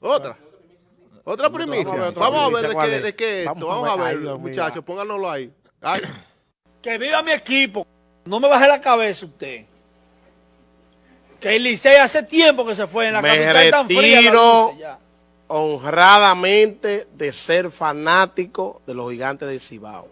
Otra. Otra primicia. Vamos a ver de ¿cuál qué, es? de qué esto. Vamos a ver. muchachos, pónganlo ahí. Ay, Que viva mi equipo. No me baje la cabeza usted. Que el Licey hace tiempo que se fue en la Me capital tan fría. la ya. honradamente de ser fanático de los gigantes de Cibao.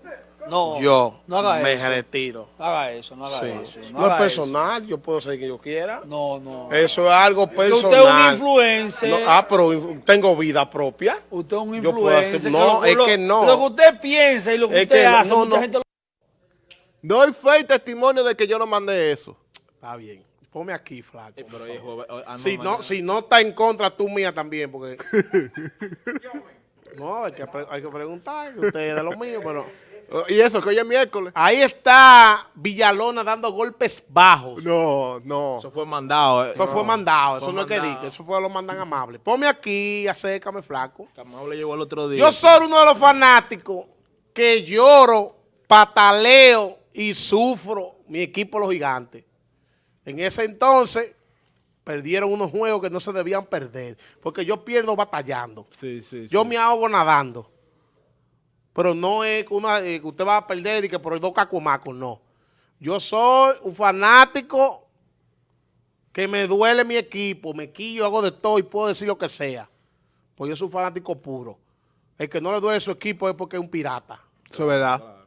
No, Yo no haga me eso. retiro. No haga eso, no haga Sí. eso. No, No, es personal, yo puedo ser quien yo quiera. No, no. Eso es algo Que personal. usted es un influencer. No, ah, pero tengo vida propia. usted es un hacer- influencer. no, lo- es lo- que no. Lo que usted piensa y lo que Es usted que hace, no, mucha no. gente lo... doy fe y testimonio de que yo no mandé eso. Está bien. Ponme aquí, flaco. Pero ah, no, Si no, si no está en contra tú mía también, porque... no, hay que, hay que preguntar, que usted es de los míos, pero... Y eso, que hoy es miércoles. Ahí está Villalona dando golpes bajos. No, no. Eso fue mandado. eh. Eso fue mandado, eso Fue no es que diga, eso fue lo mandan amable. Ponme aquí, acércame, flaco. Camado le llegó el otro día. Yo soy uno de los fanáticos que lloro, pataleo y sufro mi equipo los gigantes. En ese entonces perdieron unos juegos que no se debían perder, porque yo pierdo batallando. Sí, sí, Yo sí. me ahogo nadando. Pero no es que, una, eh, que usted va a perder y que por dos cacumacos, no. Yo soy un fanático que me duele mi equipo, me quillo, hago de todo y puedo decir lo que sea. Pues yo soy un fanático puro. El que no le duele su equipo es porque es un pirata. Eso es verdad.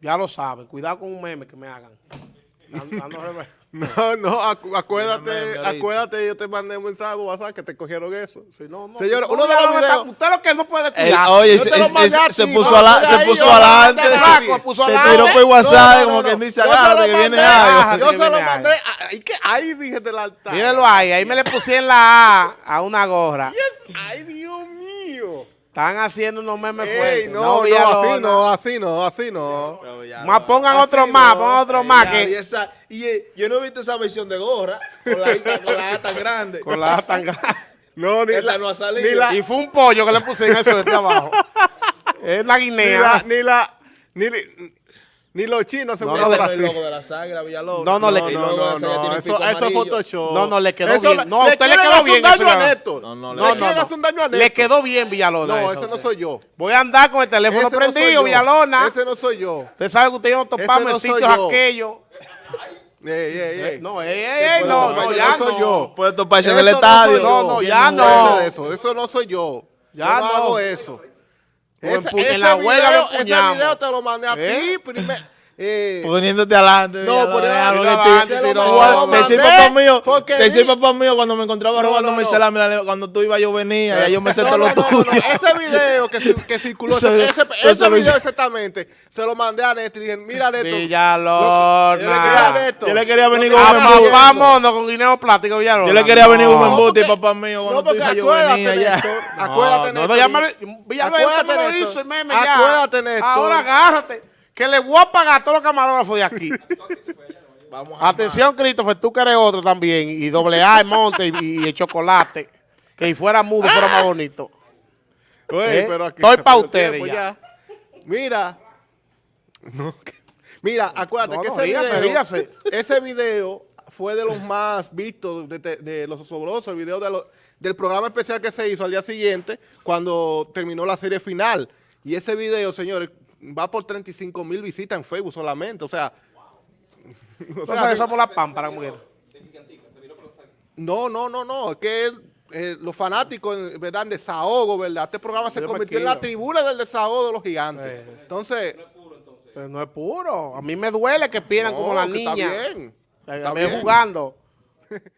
Ya lo saben. Cuidado con un meme que me hagan. No, no, acu- acuérdate, acuérdate, yo te mandé un mensaje WhatsApp que te cogieron eso. Sí, no, no, Señores, no, uno de los videos- Usted lo que no puede cuidar. oye, se, puso, no, ala- se ahí puso adelante. Te adelante. tiró por No, WhatsApp, no, como no. dice, agárrate que viene mandé, algo. Yo se lo mandé. Ahí, que, ahí dije del altar. Mírenlo ahí, ahí me le puse en la A a una gorra. Mío. Están haciendo unos memes Ey, fuertes. no, no, Villalona. así no, así no, así no. Más pongan Así otro no. más, pongan otro más ya, que... y esa- y, eh, yo no he visto esa versión de gorra con la, con la A tan grande. Con la A tan grande. No, ni Esa la, no ha salido. ni la- Y fue un pollo que le puse en eso de abajo. Es la ni guinea. la, ni la, ni, ni, los chinos se No, no, no burlan es así. el logo de la sangre, Villalobos. No, no, le- No, no, no, no, eso, eso. Photoshop. No, no, le quedó Eso bien. le- No, a le usted le quieren quedó hacer bien un daño a. Néstor. No, no, le le- quieren no, no. hacer un daño a Le Néstor. quedó bien Villalona. No, eso, ese no soy yo. Voy a andar con el teléfono Ese no soy prendido. Villalona. Ese no soy yo. Usted sabe que usted y yo nos topamos no en soy sitios aquellos. Ey, ey, ey. No, ey, ey, ey, no, no, ya soy no. yo. Puede toparse en Eso el no estadio. soy. No, no, ya no. Eso, eso no soy yo. Ya no, no. hago eso. Empu- en la huelga lo ese video te lo mandé a ¿Eh? ti. primer- eh, Poniéndote adelante. No, poniéndote adelante, Decir papá mío, decir papá mío cuando me encontraba No, robando no, mi no. salami, cuando tú ibas yo venía, ya yo me sé no, todo no, lo no, no, tuyo. no. Ese video que, ci- que circuló, ese, video exactamente, se lo mandé a Néstor y dije, mira le Villalona. Yo le quería venir con un embuste. mono con guineo plástico, Villalona. Yo le quería venir con un embuste, papá mío, cuando No, tú porque ibas yo venía ya. Acuérdate, me, Villalona me lo Néstor. hizo el meme ya. Acuérdate, Néstor. Ahora agárrate. Que le voy a pagar a todos los camarógrafos de aquí. Vamos a Atención, Christopher, tú que eres otro también. Y doble A, el monte y, y el chocolate. Que si fuera mudo fuera más bonito. Oye, ¿Eh? pero aquí Estoy pa' pero ustedes ya. Mira. No, que- mira, acuérdate No, que no, ese, rígase, video, rígase. ese video fue de los más vistos de, de- de los sobrosos, el video de lo- del programa especial que se hizo al día siguiente cuando terminó la serie final. Y ese video, señores, va por 35 mil visitas en Facebook solamente. O sea, o O sea, sea, que somos la pámpara, mujer. no, no, no, no. Es que él, eh, los fanáticos, ¿verdad? En desahogo, ¿verdad? Este programa se Yo convirtió en la tribuna del desahogo de los gigantes. Eh. Entonces, Pero no es puro. A mí me duele que pierdan no, como la que está niña. bien. Está bien. jugando.